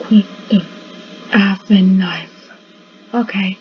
Quit the effing knife. Okay.